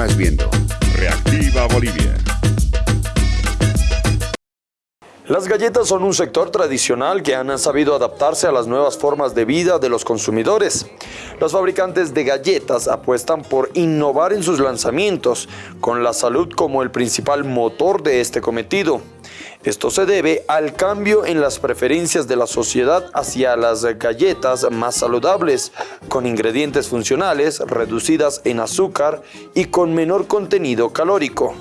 Viendo Reactiva Bolivia. Las galletas son un sector tradicional que han sabido adaptarse a las nuevas formas de vida de los consumidores. Los fabricantes de galletas apuestan por innovar en sus lanzamientos, con la salud como el principal motor de este cometido. Esto se debe al cambio en las preferencias de la sociedad hacia las galletas más saludables, con ingredientes funcionales, reducidas en azúcar y con menor contenido calórico.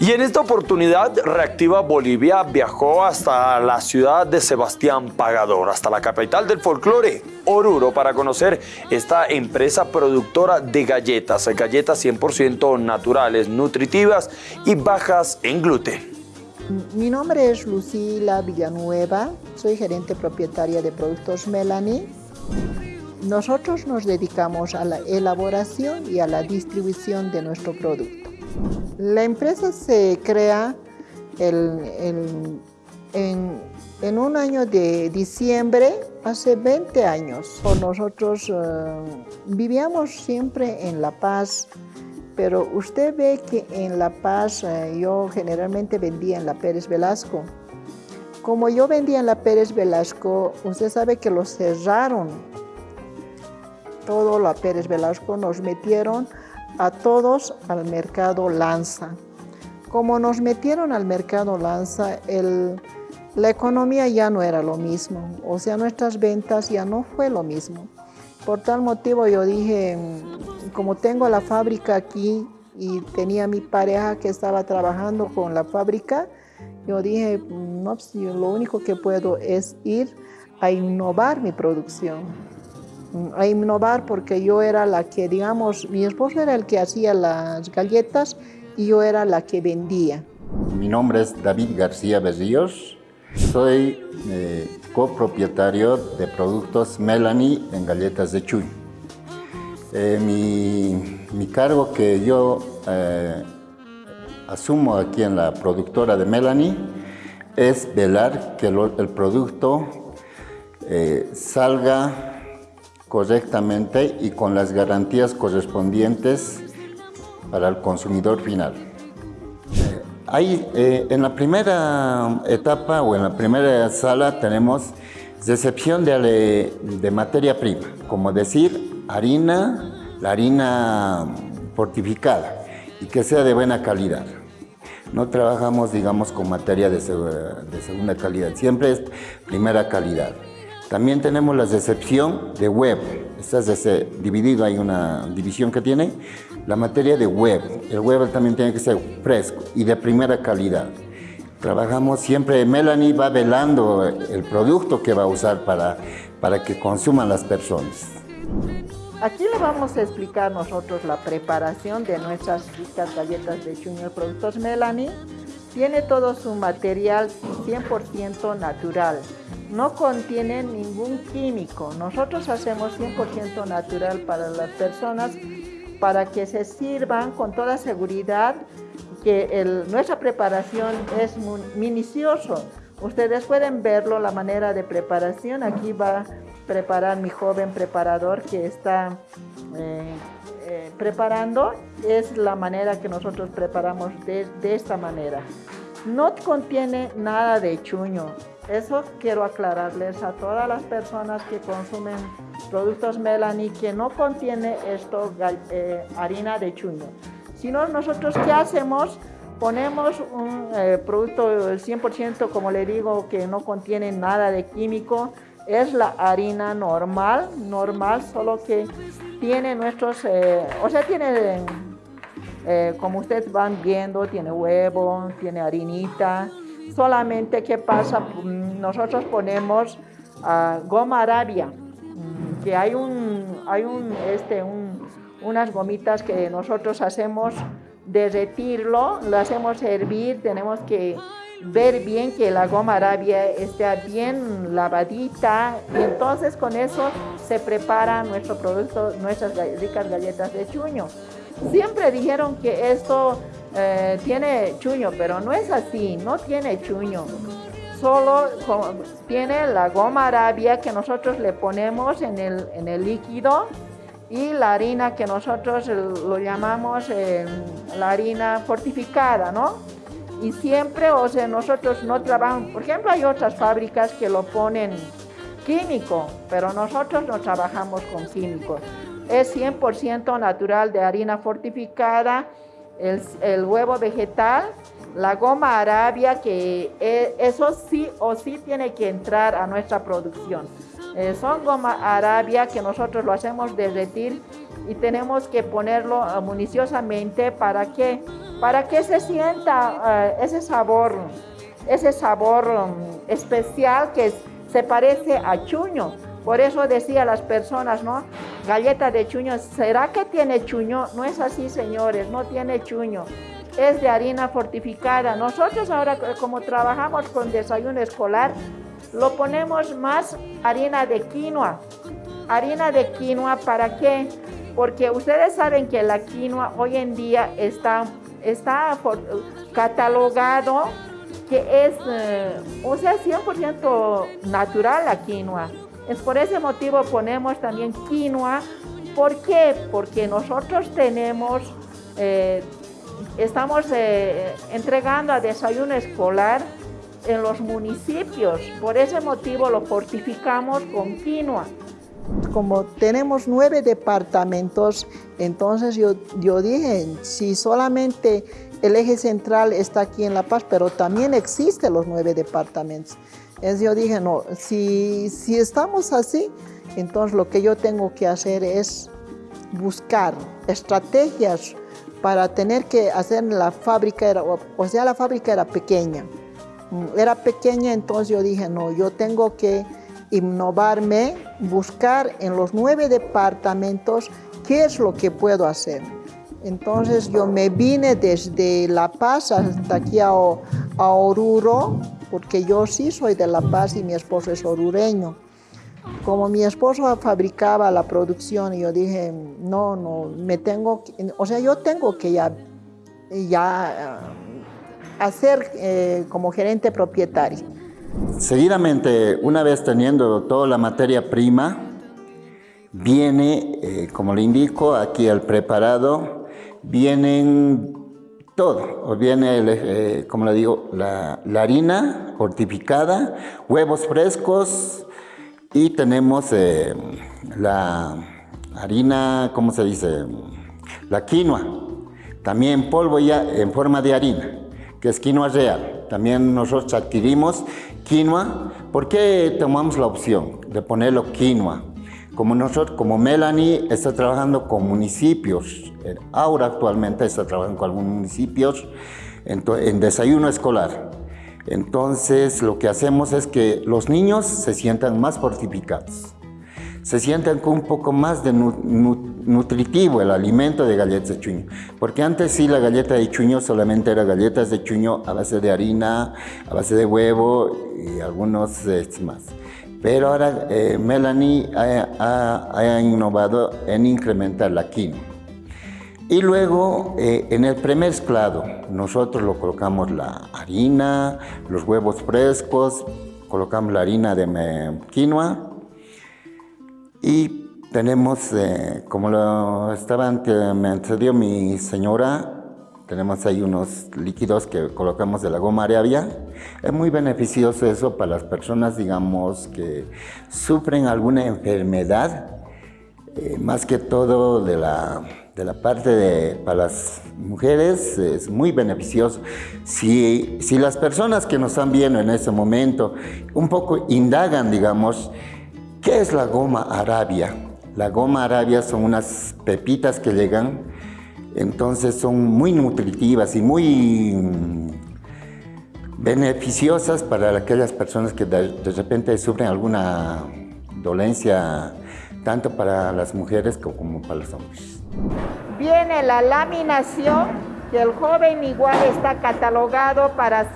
Y en esta oportunidad, Reactiva Bolivia viajó hasta la ciudad de Sebastián Pagador, hasta la capital del folclore, Oruro, para conocer esta empresa productora de galletas, galletas 100% naturales, nutritivas y bajas en gluten. Mi nombre es Lucila Villanueva, soy gerente propietaria de Productos Melanie. Nosotros nos dedicamos a la elaboración y a la distribución de nuestro producto. La empresa se crea en, un año de diciembre, hace 20 años. Nosotros eh, vivíamos siempre en La Paz, pero usted ve que en La Paz eh, yo generalmente vendía en la Pérez Velasco. Como yo vendía en la Pérez Velasco, usted sabe que lo cerraron. Todo la Pérez Velasco nos metieron a todos al mercado Lanza. Como nos metieron al mercado Lanza, la economía ya no era lo mismo, o sea, nuestras ventas ya no fue lo mismo. Por tal motivo yo dije, como tengo la fábrica aquí y tenía mi pareja que estaba trabajando con la fábrica, yo dije, no, pues, lo único que puedo es ir a innovar mi producción a innovar porque yo era la que, digamos, mi esposo era el que hacía las galletas y yo era la que vendía. Mi nombre es David García Berríos, soy eh, copropietario de productos Melanie en galletas de Chuy. Eh, mi, cargo que yo eh, asumo aquí en la productora de Melanie es velar que el producto salga correctamente y con las garantías correspondientes para el consumidor final. Ahí, eh, en la primera etapa o en la primera sala tenemos recepción de, de materia prima, como decir harina, la harina fortificada y que sea de buena calidad. No trabajamos, digamos, con materia de, de segunda calidad, siempre es primera calidad. También tenemos la decepción de web. Está dividido, hay una división que tiene. La materia de web. El web también tiene que ser fresco y de primera calidad. Trabajamos siempre, Melanie va velando el producto que va a usar para, para que consuman las personas. Aquí le vamos a explicar nosotros la preparación de nuestras ricas galletas de Junior Productos Melanie. Tiene todo su material 100% natural no contiene ningún químico. Nosotros hacemos 100% natural para las personas para que se sirvan con toda seguridad que nuestra preparación es muy minucioso. Ustedes pueden verlo, la manera de preparación. Aquí va a preparar mi joven preparador que está eh, eh, preparando. Es la manera que nosotros preparamos de, de esta manera. No contiene nada de chuño. Eso quiero aclararles a todas las personas que consumen productos Melanie que no contiene esto eh, harina de chuño. Sino nosotros qué hacemos? Ponemos un eh, producto 100% como le digo que no contiene nada de químico. Es la harina normal, normal, solo que tiene nuestros, eh, o sea, tiene, como ustedes van viendo, tiene huevo, tiene harinita, Solamente, ¿qué pasa? Nosotros ponemos ah, goma arabia, que hay, un, hay un, este, unas gomitas que nosotros hacemos derretirlo, lo hacemos hervir, tenemos que ver bien que la goma arabia esté bien lavadita y entonces con eso se prepara nuestro producto, nuestras ricas galletas de chuño. Siempre dijeron que esto eh, tiene chuño, pero no es así, no tiene chuño. Solo tiene la goma arabia que nosotros le ponemos en el, en el líquido y la harina que nosotros lo llamamos eh, la harina fortificada, ¿no? Y siempre, o sea, nosotros no trabajamos, por ejemplo, hay otras fábricas que lo ponen químico, pero nosotros no trabajamos con químicos. Es 100% natural de harina fortificada, el, el, huevo vegetal, la goma arabia, que eh, eso sí o sí tiene que entrar a nuestra producción. Eh, son goma arabia que nosotros lo hacemos derretir y tenemos que ponerlo uh, municiosamente para que, para que se sienta ese sabor, ese sabor um, especial que se parece a chuño. Por eso decía las personas, ¿no? Galleta de chuño, ¿será que tiene chuño? No es así, señores, no tiene chuño. Es de harina fortificada. Nosotros ahora, como trabajamos con desayuno escolar, lo ponemos más harina de quinoa. Harina de quinoa, ¿para qué? Porque ustedes saben que la quinoa hoy en día está, está catalogado que es, eh, o sea, 100% natural la quinoa. Es por ese motivo ponemos también quinoa. ¿Por qué? Porque nosotros tenemos, eh, estamos eh, entregando a desayuno escolar en los municipios. Por ese motivo lo fortificamos con. Como tenemos nueve departamentos, entonces yo, yo dije, si solamente el eje central está aquí en La Paz, pero también existen los nueve departamentos. Entonces yo dije, no, si, si estamos así, entonces lo que yo tengo que hacer es buscar estrategias para tener que hacer la fábrica, o sea, la fábrica era pequeña. Era pequeña, entonces yo dije, no, yo tengo que innovarme, buscar en los nueve departamentos qué es lo que puedo hacer. Entonces yo me vine desde La Paz hasta aquí a, Oruro, porque yo sí soy de La Paz y mi esposo es orureño. Como mi esposo fabricaba la producción, yo dije, no, no, me tengo, o sea, yo tengo que ya, ya hacer eh, como gerente propietario. Seguidamente, una vez teniendo toda la materia prima, viene, eh, como le indico, aquí al preparado, vienen todo. Viene, eh, como le digo, la, harina fortificada, huevos frescos y tenemos la harina, ¿cómo se dice? La quinoa, también polvo ya en forma de harina que es quinoa real. También nosotros adquirimos quinoa. ¿Por qué tomamos la opción de ponerlo quinoa? Como nosotros, como Melanie está trabajando con municipios, ahora actualmente está trabajando con algunos municipios en, en desayuno escolar. Entonces lo que hacemos es que los niños se sientan más fortificados se sienten con un poco más de nutritivo el alimento de galletas de chuño. Porque antes sí la galleta de chuño solamente era galletas de chuño a base de harina, a base de huevo y algunos este, más. Pero ahora eh, Melanie ha, innovado en incrementar la quinoa. Y luego eh, en el premezclado nosotros lo colocamos la harina, los huevos frescos, colocamos la harina de quinoa, y tenemos, eh, como lo estaba me antecedió mi señora, tenemos ahí unos líquidos que colocamos de la goma arabia. Es muy beneficioso eso para las personas, digamos, que sufren alguna enfermedad, eh, más que todo de la, de la parte de, para las mujeres, es muy beneficioso. Si, si las personas que nos están viendo en ese momento un poco indagan, digamos, ¿Qué es la goma arabia? La goma arabia son unas pepitas que llegan, entonces son muy nutritivas y muy mm, beneficiosas para aquellas personas que de, repente sufren alguna dolencia, tanto para las mujeres como para los hombres. Viene la laminación, que el joven igual está catalogado para,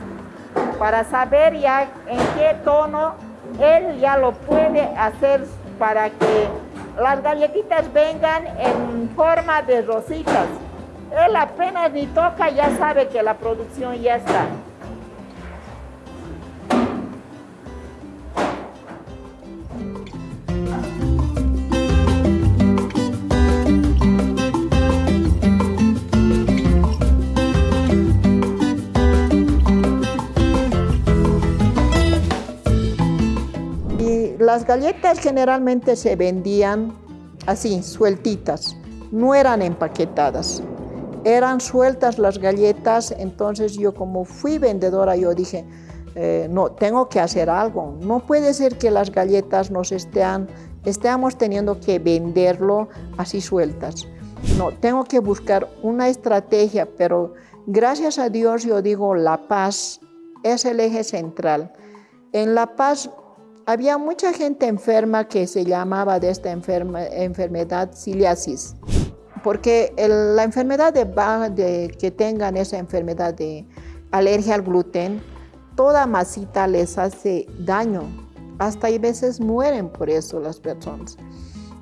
para saber ya en qué tono él ya lo puede hacer para que las galletitas vengan en forma de rositas. Él apenas ni toca, ya sabe que la producción ya está. Las galletas generalmente se vendían así, sueltitas, no eran empaquetadas. Eran sueltas las galletas, entonces yo como fui vendedora, yo dije, eh, no, tengo que hacer algo. No puede ser que las galletas nos estén, estemos teniendo que venderlo así sueltas. No, tengo que buscar una estrategia, pero gracias a Dios yo digo, la paz es el eje central. En La Paz había mucha gente enferma que se llamaba de esta enfermedad ciliasis, porque la enfermedad de, que tengan esa enfermedad de alergia al gluten, toda masita les hace daño, hasta hay veces mueren por eso las personas.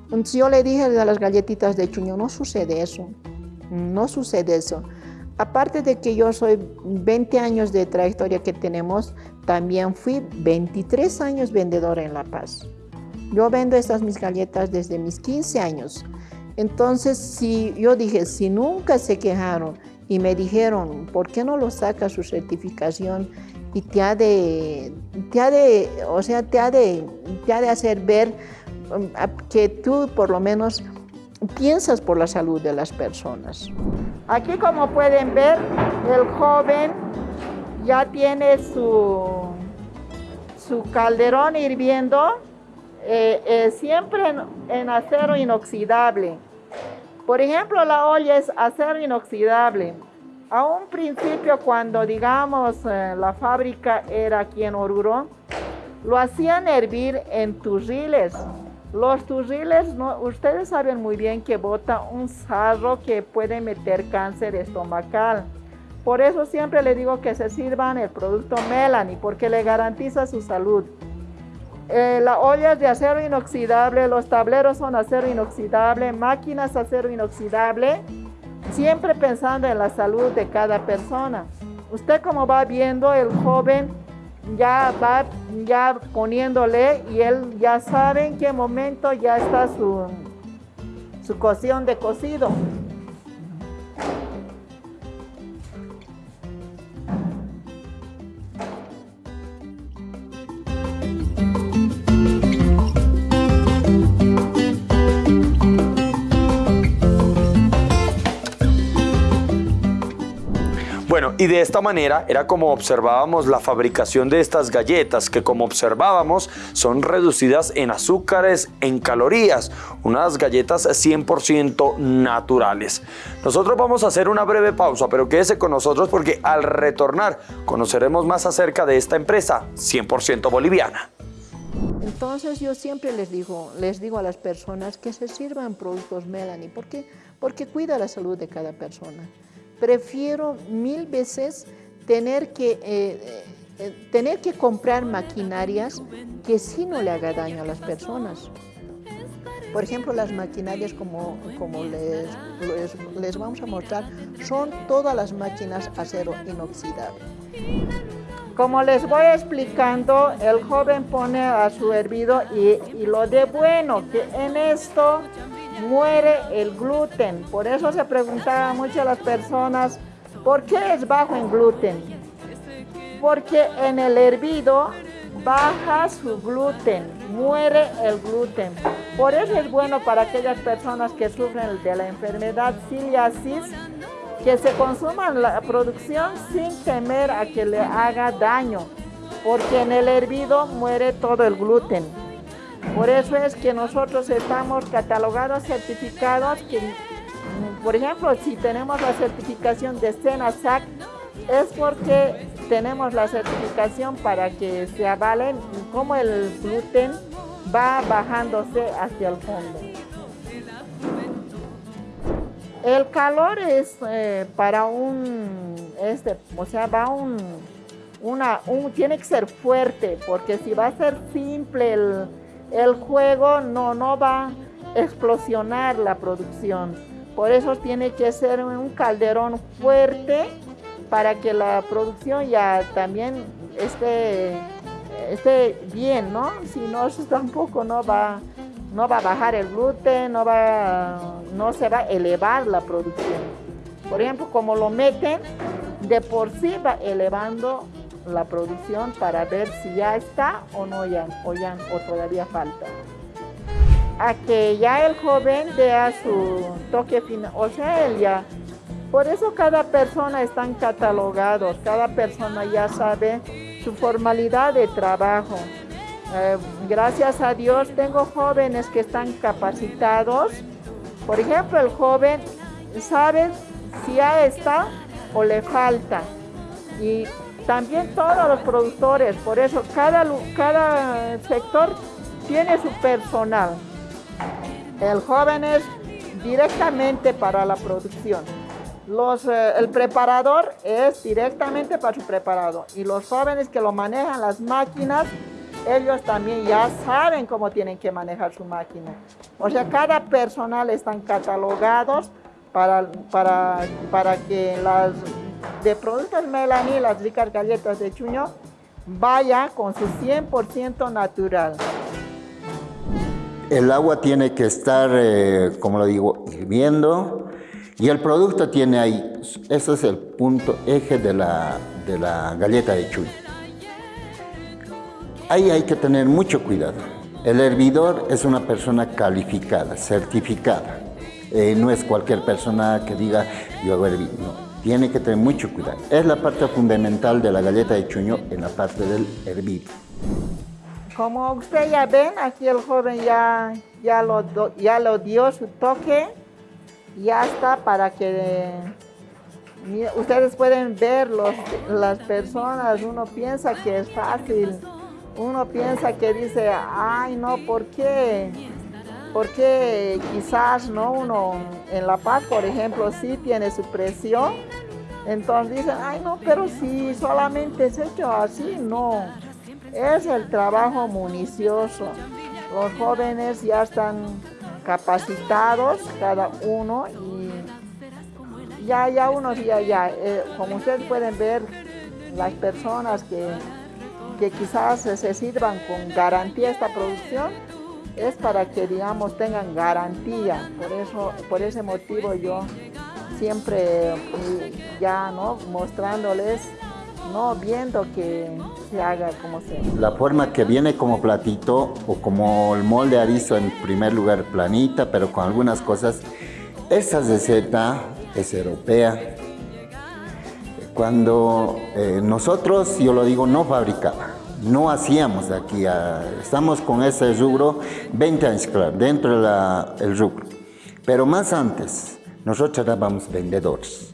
Entonces yo le dije a las galletitas de chuño, no sucede eso, no sucede eso. Aparte de que yo soy 20 años de trayectoria que tenemos, también fui 23 años vendedora en La Paz. Yo vendo estas mis galletas desde mis 15 años. Entonces, si yo dije, si nunca se quejaron y me dijeron, ¿por qué no lo saca su certificación? Y te ha de, te ha de, o sea, te ha de, te ha de hacer ver um, que tú por lo menos piensas por la salud de las personas. Aquí como pueden ver, el joven ya tiene su, su calderón hirviendo, eh, eh, siempre en, acero inoxidable. Por ejemplo, la olla es acero inoxidable. A un principio, cuando digamos eh, la fábrica era aquí en Oruro, lo hacían hervir en turriles. Los turriles, ustedes saben muy bien que bota un sarro que puede meter cáncer estomacal. Por eso siempre le digo que se sirvan el producto Melanie, porque le garantiza su salud. Eh, la olla es de acero inoxidable, los tableros son acero inoxidable, máquinas acero inoxidable, siempre pensando en la salud de cada persona. Usted como va viendo, el joven ya va ya poniéndole y él ya sabe en qué momento ya está su, su cocción de cocido. Bueno, y de esta manera era como observábamos la fabricación de estas galletas, que como observábamos son reducidas en azúcares, en calorías, unas galletas 100% naturales. Nosotros vamos a hacer una breve pausa, pero quédese con nosotros porque al retornar conoceremos más acerca de esta empresa 100% boliviana. Entonces yo siempre les digo, les digo a las personas que se sirvan productos Melanie, ¿por qué? Porque cuida la salud de cada persona prefiero mil veces tener que, eh, eh, tener que comprar maquinarias que sí no le haga daño a las personas. Por ejemplo, las maquinarias, como, como les, les, vamos a mostrar, son todas las máquinas acero inoxidable. Como les voy explicando, el joven pone a su hervido y, y lo de bueno, que en esto muere el gluten. Por eso se preguntaba mucho a las personas, ¿por qué es bajo en gluten? Porque en el hervido baja su gluten, muere el gluten. Por eso es bueno para aquellas personas que sufren de la enfermedad ciliasis, que se consuman la producción sin temer a que le haga daño, porque en el hervido muere todo el gluten. Por eso es que nosotros estamos catalogados, certificados, que, por ejemplo, si tenemos la certificación de SENASAC, es porque tenemos la certificación para que se avalen cómo el gluten va bajándose hacia el fondo. El calor es eh, para un, este, o sea, va un, una, un, tiene que ser fuerte, porque si va a ser simple el, el juego no, no va a explosionar la producción. Por eso tiene que ser un calderón fuerte para que la producción ya también esté, esté bien, ¿no? Si no, tampoco no va, no va a bajar el gluten, no, va, no se va a elevar la producción. Por ejemplo, como lo meten, de por sí va elevando la producción para ver si ya está o no ya, o, ya, o todavía falta. A que ya el joven vea su toque final, o sea, él ya. Por eso cada persona están catalogados, cada persona ya sabe su formalidad de trabajo. Eh, gracias a Dios tengo jóvenes que están capacitados. Por ejemplo, el joven sabe si ya está o le falta. Y también todos los productores, por eso cada, cada sector tiene su personal. El joven es directamente para la producción. Los, eh, el preparador es directamente para su preparado y los jóvenes que lo manejan las máquinas, ellos también ya saben cómo tienen que manejar su máquina. O sea, cada personal están catalogados para, para, para que las de productos Melanie, las ricas galletas de chuño, vaya con su 100% natural. El agua tiene que estar, eh, como lo digo, hirviendo y el producto tiene ahí, ese es el punto eje de la, de la galleta de chuño. Ahí hay que tener mucho cuidado. El hervidor es una persona calificada, certificada. Eh, no es cualquier persona que diga yo hago hervir, no tiene que tener mucho cuidado. Es la parte fundamental de la galleta de chuño en la parte del hervir. Como usted ya ven, aquí el joven ya, ya, lo, ya lo dio su toque. Ya está para que ustedes pueden ver los, las personas. Uno piensa que es fácil. Uno piensa que dice, ay no, ¿por qué? Porque quizás no uno en La Paz, por ejemplo, sí tiene su presión, entonces dicen, ay no, pero si solamente es hecho así, no, es el trabajo municioso. Los jóvenes ya están capacitados, cada uno, y ya, ya unos ya, ya, eh, como ustedes pueden ver, las personas que, que quizás se sirvan con garantía esta producción, es para que, digamos, tengan garantía. Por, eso, por ese motivo yo siempre ya, ¿no? Mostrándoles, ¿no? Viendo que se haga como sea. La forma que viene como platito o como el molde arizo en primer lugar planita, pero con algunas cosas, esa receta es europea. Cuando eh, nosotros, yo lo digo, no fabricaba no hacíamos aquí, estamos con ese rubro 20 años, claro, dentro del rubro. Pero más antes, nosotros éramos vendedores.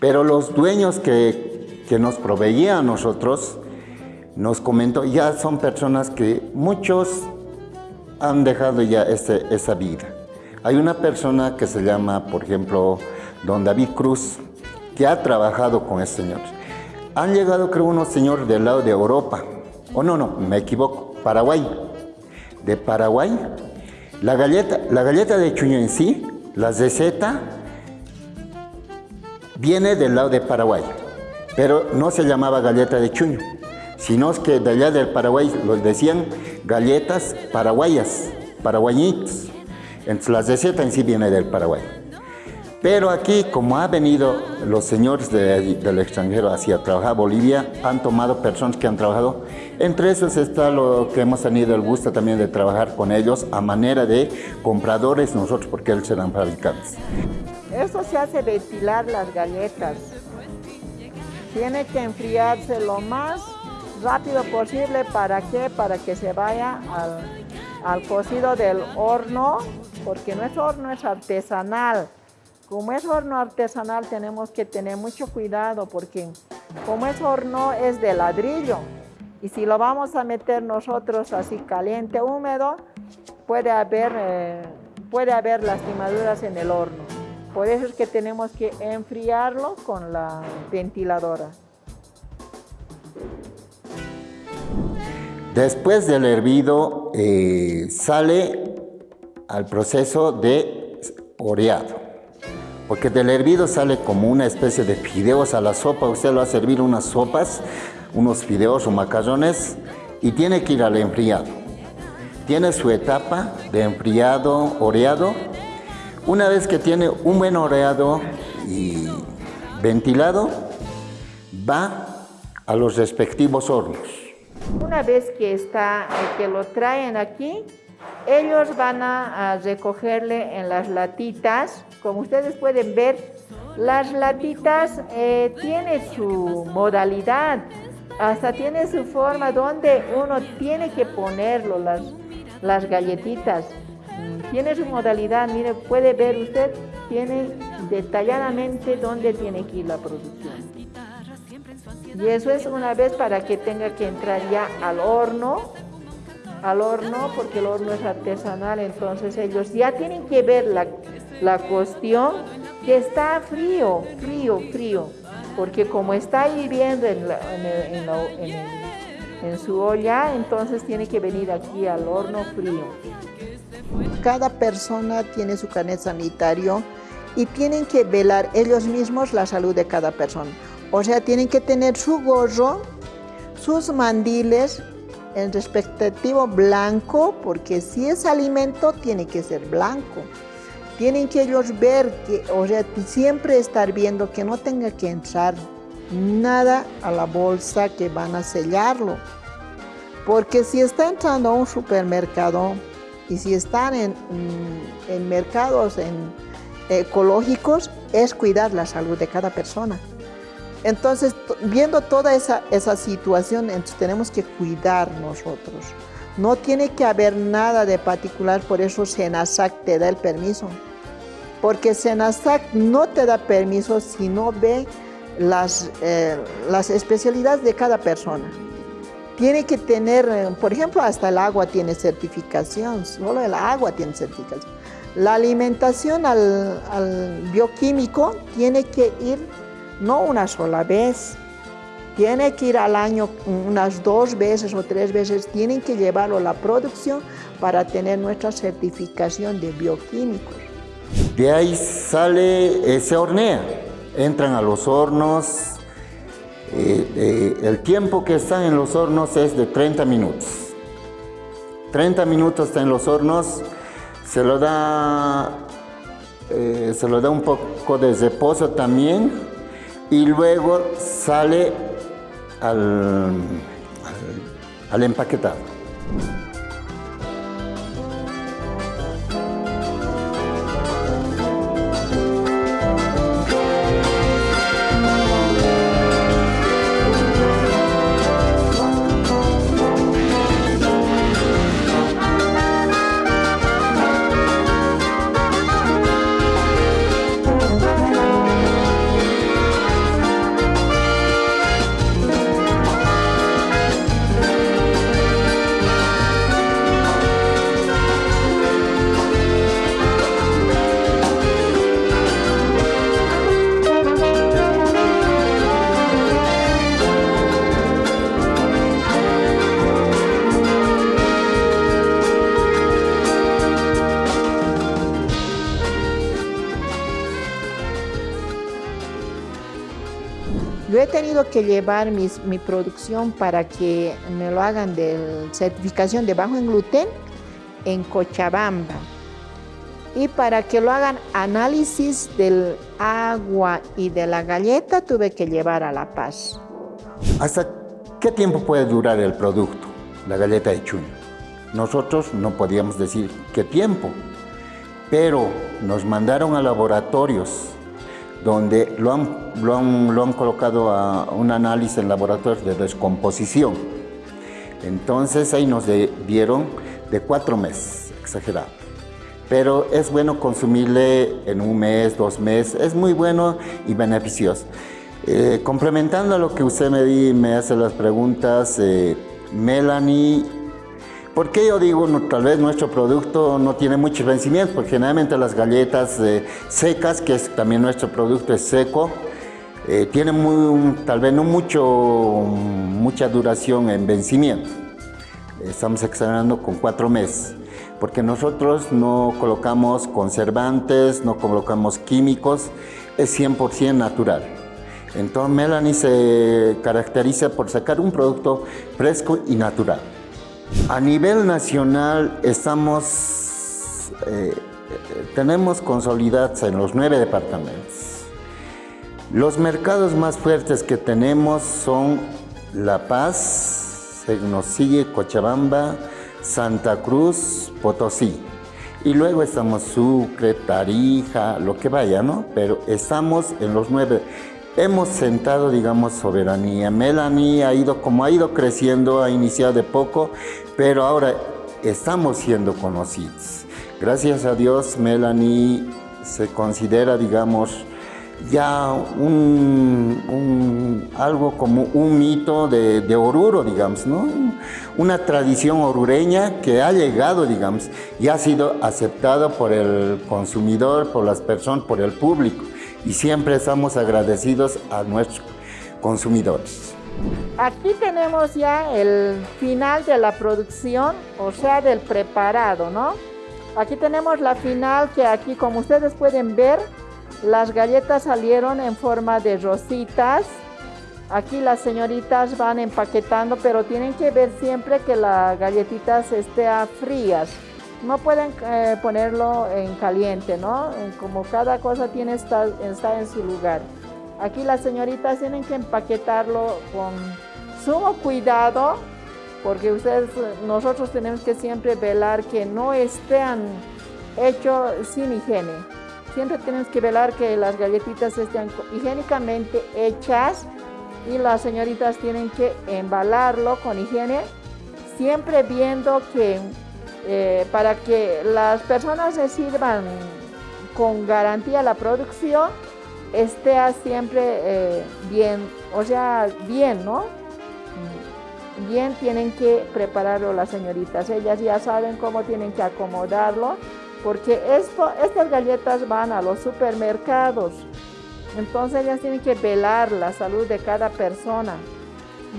Pero los dueños que, que nos proveían a nosotros, nos comentó, ya son personas que muchos han dejado ya ese, esa vida. Hay una persona que se llama, por ejemplo, don David Cruz, que ha trabajado con ese señor. Han llegado, creo, unos señores del lado de Europa, oh, no, no, me equivoco, Paraguay. De Paraguay, la galleta, la galleta de chuño en sí, la receta, viene del lado de Paraguay, pero no se llamaba galleta de chuño, sino que de allá del Paraguay los decían galletas paraguayas, paraguayitas. Entonces la receta en sí viene del Paraguay. Pero aquí, como ha venido los señores del extranjero hacia trabajar a Bolivia, han tomado personas que han trabajado. Entre esos está lo que hemos tenido el gusto también de trabajar con ellos a manera de compradores nosotros, porque ellos serán fabricantes. Esto se hace ventilar las galletas. Tiene que enfriarse lo más rápido posible. ¿Para qué? Para que se vaya al, al cocido del horno, porque nuestro horno es artesanal. Como es horno artesanal tenemos que tener mucho cuidado porque como es horno es de ladrillo y si lo vamos a meter nosotros así caliente, húmedo, puede haber, eh, puede haber lastimaduras en el horno. Por eso es que tenemos que enfriarlo con la ventiladora. Después del hervido eh, sale al proceso de oreado. Porque del hervido sale como una especie de fideos a la sopa. Usted lo va a servir unas sopas, unos fideos o macarrones y tiene que ir al enfriado. Tiene su etapa de enfriado, oreado. Una vez que tiene un buen oreado y ventilado, va a los respectivos hornos. Una vez que, está, que lo traen aquí, ellos van a, recogerle en las latitas. Como ustedes pueden ver, las latitas eh, tienen su modalidad, hasta tiene su forma donde uno tiene que ponerlo, las, las galletitas. Mm, tiene su modalidad, mire, puede ver usted, tiene detalladamente dónde tiene que ir la producción. Y eso es una vez para que tenga que entrar ya al horno, al horno, porque el horno es artesanal, entonces ellos ya tienen que ver la, la cuestión que está frío, frío, frío, porque como está hirviendo en, su olla, entonces tiene que venir aquí al horno frío. Cada persona tiene su carnet sanitario y tienen que velar ellos mismos la salud de cada persona. O sea, tienen que tener su gorro, sus mandiles en respectivo blanco, porque si es alimento tiene que ser blanco. Tienen que ellos ver, que, o sea, siempre estar viendo que no tenga que entrar nada a la bolsa que van a sellarlo. Porque si está entrando a un supermercado y si están en, mm, mercados ecológicos, es cuidar la salud de cada persona. Entonces, viendo toda esa, situación, tenemos que cuidar nosotros. No tiene que haber nada de particular, por eso Senasac te da el permiso. Porque Senasac no te da permiso si no ve las, eh, las especialidades de cada persona. Tiene que tener, eh, por ejemplo, hasta el agua tiene certificación, solo el agua tiene certificación. La alimentación al, al bioquímico tiene que ir no una sola vez, tiene que ir al año unas dos veces o tres veces, tienen que llevarlo a la producción para tener nuestra certificación de bioquímicos. De ahí sale, se hornea, entran a los hornos, eh, eh, el tiempo que están en los hornos es de 30 minutos. 30 minutos están en los hornos, se lo da, eh, se lo da un poco de reposo también, y luego sale al, al, empaquetado. Tenido que llevar mi producción para que me lo hagan de certificación de bajo en gluten en Cochabamba. Y para que lo hagan análisis del agua y de la galleta tuve que llevar a La Paz. ¿Hasta qué tiempo puede durar el producto, la galleta de chuño? Nosotros no podíamos decir qué tiempo, pero nos mandaron a laboratorios donde lo han, lo han, colocado a un análisis en laboratorio de descomposición. Entonces ahí nos dieron de cuatro meses, exagerado. Pero es bueno consumirle en un mes, dos meses, es muy bueno y beneficioso. Eh, complementando a lo que usted me, di, me hace las preguntas, eh, Melanie ¿Por qué yo digo, tal vez nuestro producto no tiene muchos vencimientos? Porque generalmente las galletas eh, secas, que es también nuestro producto es seco, eh, tienen muy, tal vez no mucho, mucha duración en vencimiento. Estamos exagerando con cuatro meses, porque nosotros no colocamos conservantes, no colocamos químicos, es 100% natural. Entonces Melanie se caracteriza por sacar un producto fresco y natural. A nivel nacional estamos, eh, tenemos consolidados en los nueve departamentos. Los mercados más fuertes que tenemos son La Paz, nos sigue Cochabamba, Santa Cruz, Potosí. Y luego estamos Sucre, Tarija, lo que vaya, ¿no? Pero estamos en los nueve. Hemos sentado, digamos, soberanía. Melanie ha ido, como ha ido creciendo, ha iniciado de poco, pero ahora estamos siendo conocidos. Gracias a Dios, Melanie se considera, digamos, ya un, algo como un mito de, Oruro, digamos, ¿no? Una tradición orureña que ha llegado, digamos, y ha sido aceptado por el consumidor, por las personas, por el público. Y siempre estamos agradecidos a nuestros consumidores. Aquí tenemos ya el final de la producción, o sea, del preparado, ¿no? Aquí tenemos la final que aquí, como ustedes pueden ver, las galletas salieron en forma de rositas. Aquí las señoritas van empaquetando, pero tienen que ver siempre que las galletitas estén frías. No pueden eh, ponerlo en caliente, ¿no? Como cada cosa tiene está, está en su lugar. Aquí las señoritas tienen que empaquetarlo con sumo cuidado, porque ustedes, nosotros tenemos que siempre velar que no estén hechos sin higiene. Siempre tenemos que velar que las galletitas estén higiénicamente hechas y las señoritas tienen que embalarlo con higiene, siempre viendo que eh, para que las personas reciban con garantía la producción, esté siempre eh, bien, o sea, bien, ¿no? Bien tienen que prepararlo las señoritas, ellas ya saben cómo tienen que acomodarlo, porque esto, estas galletas van a los supermercados, entonces ellas tienen que velar la salud de cada persona.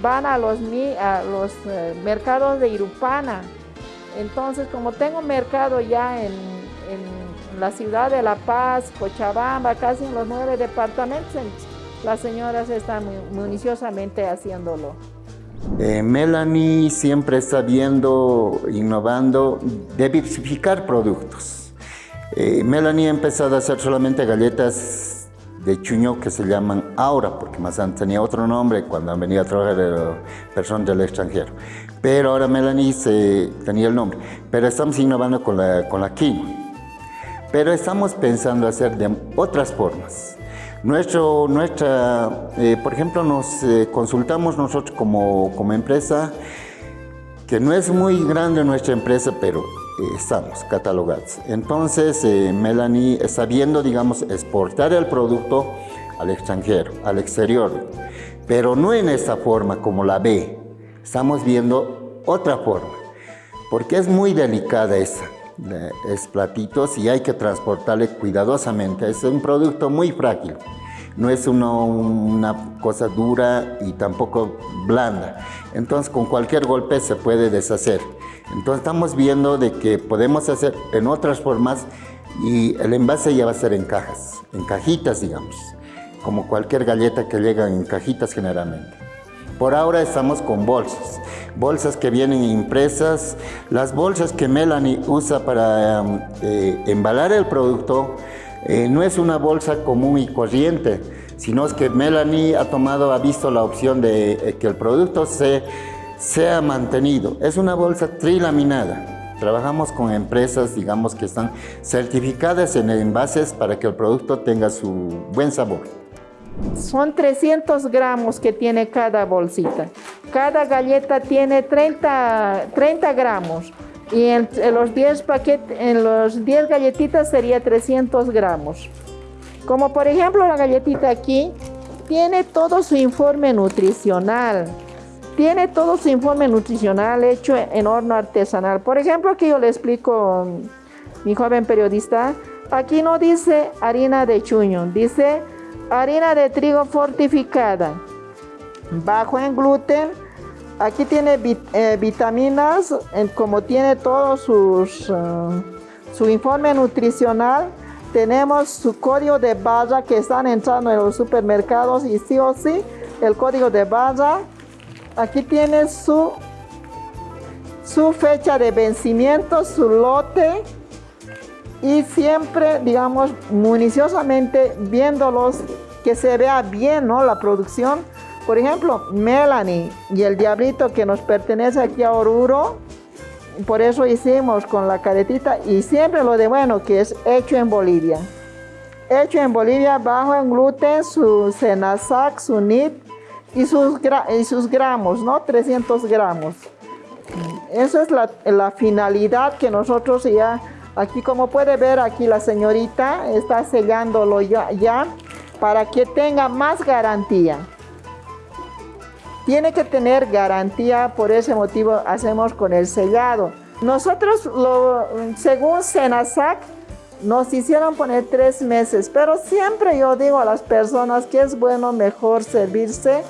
Van a los, a los eh, mercados de Irupana, entonces como tengo mercado ya en la ciudad de La Paz, Cochabamba, casi en los nueve departamentos, las señoras están municiosamente haciéndolo. Eh, Melanie siempre está viendo, innovando, diversificar productos. Eh, Melanie ha empezado a hacer solamente galletas de chuño que se llaman Aura, porque más antes tenía otro nombre cuando han venido a trabajar personas del extranjero. Pero ahora Melanie tenía el nombre. Pero estamos innovando con la, con la pero estamos pensando hacer de otras formas. Nuestro, nuestra, eh, por ejemplo, nos eh, consultamos nosotros como, como, empresa, que no es muy grande nuestra empresa, pero eh, estamos catalogados. Entonces, Melanie está viendo, digamos, exportar el producto al extranjero, al exterior, pero no en esta forma como la ve. Estamos viendo otra forma, porque es muy delicada esa es platitos y hay que transportarle cuidadosamente. Es un producto muy frágil, no es una cosa dura y tampoco blanda. Entonces con cualquier golpe se puede deshacer. Entonces estamos viendo de que podemos hacer en otras formas y el envase ya va a ser en cajas, en cajitas digamos, como cualquier galleta que llega en cajitas generalmente. Por ahora estamos con bolsas bolsas que vienen impresas, las bolsas que Melanie usa para em, eh, embalar el producto, eh, no es una bolsa común y corriente, sino es que Melanie ha tomado, ha visto la opción de eh, que el producto se, sea mantenido. Es una bolsa trilaminada. Trabajamos con empresas, digamos, que están certificadas en envases para que el producto tenga su buen sabor. Son 300 gramos que tiene cada bolsita. Cada galleta tiene 30, 30 gramos. Y en, los 10 paquetes, en los 10 galletitas sería 300 gramos. Como por ejemplo la galletita aquí, tiene todo su informe nutricional. Tiene todo su informe nutricional hecho en horno artesanal. Por ejemplo, aquí yo le explico, mi joven periodista, aquí no dice harina de chuño, dice harina de trigo fortificada, bajo en gluten. Aquí tiene eh, vitaminas, como tiene todo eh, su informe nutricional. Tenemos su código de barra que están entrando en los supermercados y sí o sí el código de barra. Aquí tiene su, su fecha de vencimiento, su lote y siempre, digamos, municiosamente viéndolos, que se vea bien ¿no? la producción, Por ejemplo, Melanie y el diablito que nos pertenece aquí a Oruro, por eso hicimos con la caretita y siempre lo de bueno que es hecho en Bolivia. Hecho en Bolivia bajo en gluten, su Senasac, su NIT y sus, y sus gramos, ¿no? 300 gramos. Esa es la, la, finalidad que nosotros ya, aquí como puede ver aquí la señorita está sellándolo ya, para que tenga más garantía. Tiene que tener garantía, por ese motivo hacemos con el sellado. Nosotros, según Senasac, nos hicieron poner tres meses, pero siempre yo digo a las personas que es bueno mejor servirse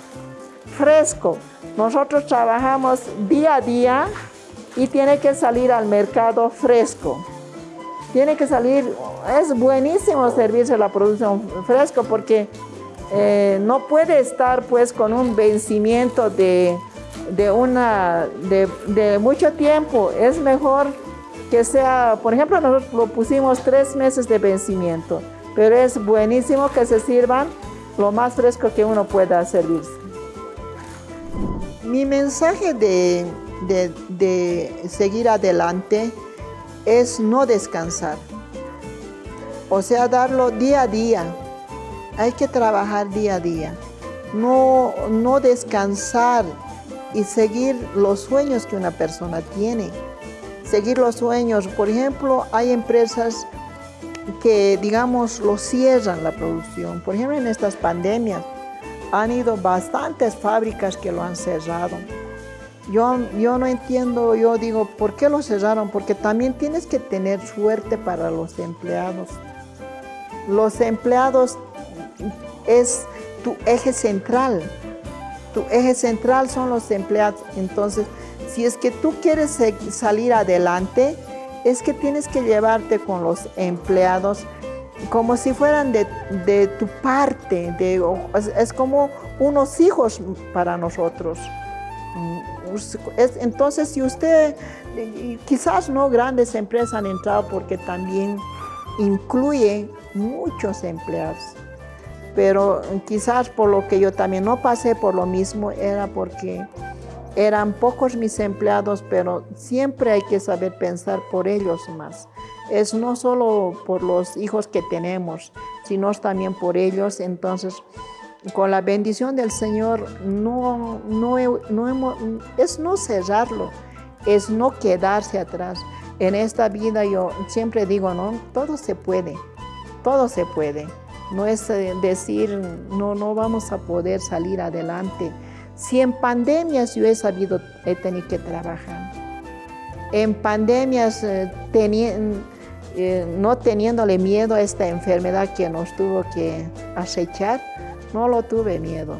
fresco. Nosotros trabajamos día a día y tiene que salir al mercado fresco. Tiene que salir, es buenísimo servirse la producción fresco porque eh, no puede estar pues con un vencimiento de, de una, de, mucho tiempo. Es mejor que sea, por ejemplo, nosotros lo pusimos tres meses de vencimiento, pero es buenísimo que se sirvan lo más fresco que uno pueda servirse. Mi mensaje de, de seguir adelante es no descansar, o sea, darlo día a día, hay que trabajar día a día, no, no descansar y seguir los sueños que una persona tiene. Seguir los sueños. Por ejemplo, hay empresas que, digamos, lo cierran la producción. Por ejemplo, en estas pandemias han ido bastantes fábricas que lo han cerrado. Yo, yo no entiendo, yo digo, ¿por qué lo cerraron? Porque también tienes que tener suerte para los empleados. Los empleados es tu eje central. Tu eje central son los empleados. Entonces, si es que tú quieres salir adelante, es que tienes que llevarte con los empleados como si fueran de, tu parte, es, como unos hijos para nosotros. Es, entonces, si usted, quizás no grandes empresas han entrado porque también incluye muchos empleados pero quizás por lo que yo también no pasé por lo mismo era porque eran pocos mis empleados, pero siempre hay que saber pensar por ellos más. Es no solo por los hijos que tenemos, sino también por ellos. Entonces, con la bendición del Señor, no, es no cerrarlo, es no quedarse atrás. En esta vida yo siempre digo, no, todo se puede, todo se puede. No es eh, decir, no, no vamos a poder salir adelante. Si en pandemias yo he sabido, he tenido que trabajar. En pandemias, eh, eh, no teniéndole miedo a esta enfermedad que nos tuvo que acechar, no lo tuve miedo.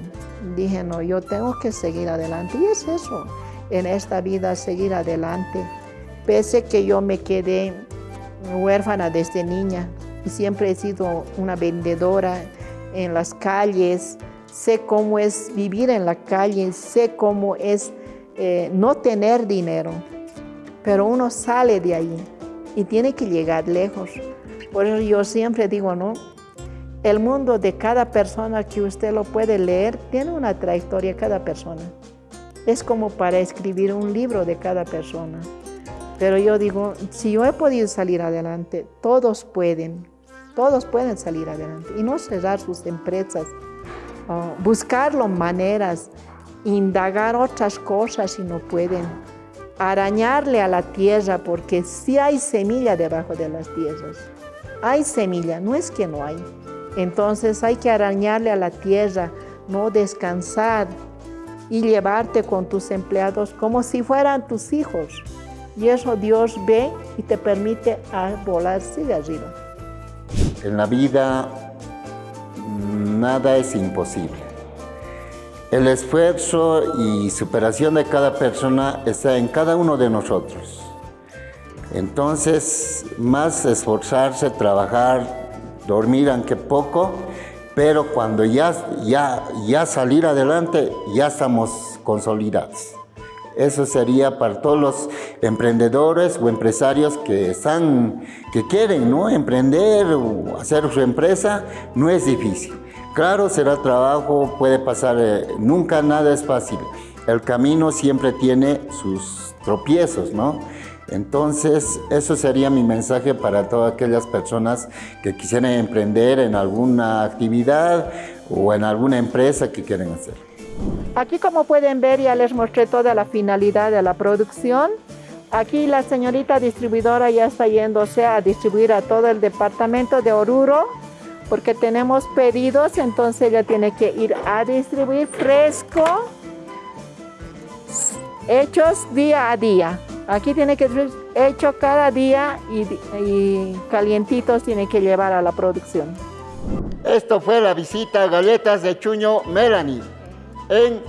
Dije, no, yo tengo que seguir adelante. Y es eso, en esta vida, seguir adelante. Pese que yo me quedé huérfana desde niña, siempre he sido una vendedora en las calles, sé cómo es vivir en la calle, sé cómo es eh, no tener dinero, pero uno sale de ahí y tiene que llegar lejos. Por eso yo siempre digo, ¿no? El mundo de cada persona que usted lo puede leer tiene una trayectoria cada persona. Es como para escribir un libro de cada persona. Pero yo digo, si yo he podido salir adelante, todos pueden. Todos pueden salir adelante y no cerrar sus empresas, buscar maneras, indagar otras cosas si no pueden, arañarle a la tierra porque sí hay semilla debajo de las tierras. Hay semilla, no es que no hay. Entonces hay que arañarle a la tierra, no descansar y llevarte con tus empleados como si fueran tus hijos. Y eso Dios ve y te permite volar de arriba. En la vida nada es imposible. El esfuerzo y superación de cada persona está en cada uno de nosotros. Entonces, más esforzarse, trabajar, dormir aunque poco, pero cuando ya, ya, ya salir adelante, ya estamos consolidados. Eso sería para todos los emprendedores o empresarios que están, que quieren ¿no? emprender o hacer su empresa, no es difícil. Claro, será trabajo, puede pasar, eh, nunca nada es fácil. El camino siempre tiene sus tropiezos, ¿no? Entonces, eso sería mi mensaje para todas aquellas personas que quisieran emprender en alguna actividad o en alguna empresa que quieren hacer. Aquí como pueden ver ya les mostré toda la finalidad de la producción. Aquí la señorita distribuidora ya está yéndose a distribuir a todo el departamento de Oruro porque tenemos pedidos, entonces ella tiene que ir a distribuir fresco, hechos día a día. Aquí tiene que ser hecho cada día y, y calientitos tiene que llevar a la producción. Esto fue la visita a Galletas de Chuño Melanie en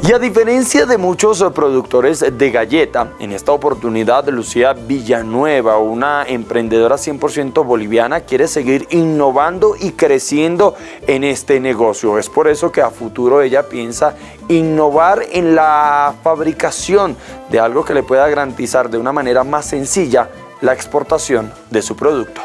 Y a diferencia de muchos productores de galleta, en esta oportunidad Lucía Villanueva, una emprendedora 100% boliviana, quiere seguir innovando y creciendo en este negocio. Es por eso que a futuro ella piensa innovar en la fabricación de algo que le pueda garantizar de una manera más sencilla la exportación de su producto.